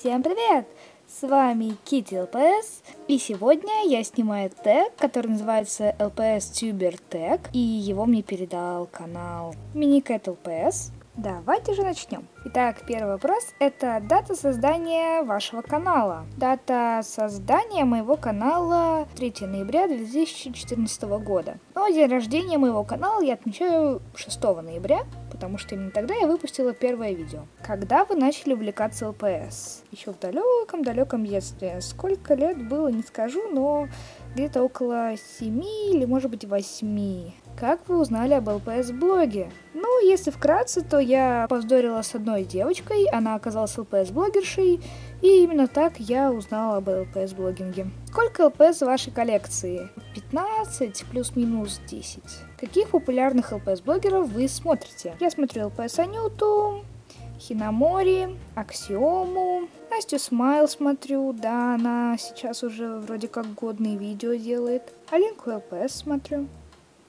Всем привет! С вами Kitty LPS, и сегодня я снимаю тег, который называется LPS Tuber Tag, и его мне передал канал Minicat LPS. Давайте же начнем. Итак, первый вопрос – это дата создания вашего канала. Дата создания моего канала 3 ноября 2014 года. Но день рождения моего канала я отмечаю 6 ноября, потому что именно тогда я выпустила первое видео. Когда вы начали увлекаться ЛПС? Еще в далеком-далеком детстве. Сколько лет было, не скажу, но где-то около 7 или может быть 8. Как вы узнали об ЛПС-блоге? Ну, если вкратце, то я повздорила с одной девочкой, она оказалась ЛПС-блогершей, и именно так я узнала об ЛПС-блогинге. Сколько ЛПС в вашей коллекции? 15 плюс-минус 10. Каких популярных ЛПС-блогеров вы смотрите? Я смотрю ЛПС Анюту, Хинамори, Аксиому, Настю Смайл смотрю, да, она сейчас уже вроде как годные видео делает. Алинку ЛПС смотрю.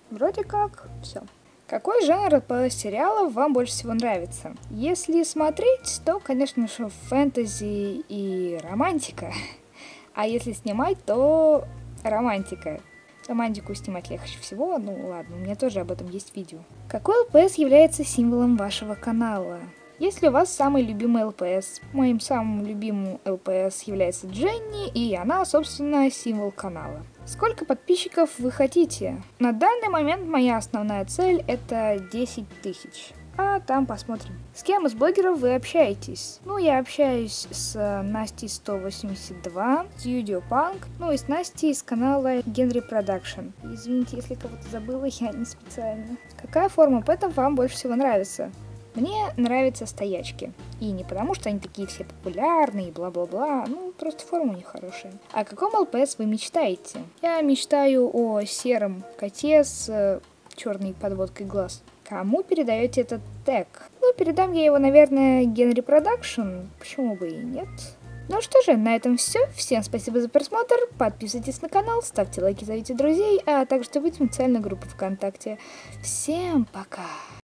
Вроде как все. Какой жанр по сериалам вам больше всего нравится? Если смотреть, то, конечно же, фэнтези и романтика. А если снимать, то романтика. Романтику снимать легче всего, ну ладно, у меня тоже об этом есть видео. Какой ЛПС является символом вашего канала? Если у вас самый любимый ЛПС, моим самым любимым ЛПС является Дженни, и она, собственно, символ канала. Сколько подписчиков вы хотите? На данный момент моя основная цель это 10 тысяч. А там посмотрим. С кем из блогеров вы общаетесь? Ну, я общаюсь с Настей 182, с Юдио Панк, ну и с Настей из канала Генри Production. Извините, если кого-то забыла, я не специально. Какая форма pet а вам больше всего нравится? Мне нравятся стоячки. И не потому, что они такие все популярные и бла-бла-бла, ну, просто форма у них хорошая. О каком ЛПС вы мечтаете? Я мечтаю о сером коте с э, черной подводкой глаз. Кому передаете этот тег? Ну, передам я его, наверное, Генри Production, почему бы и нет. Ну что же, на этом все. Всем спасибо за просмотр. Подписывайтесь на канал, ставьте лайки, зовите друзей, а также в специальную группу ВКонтакте. Всем пока!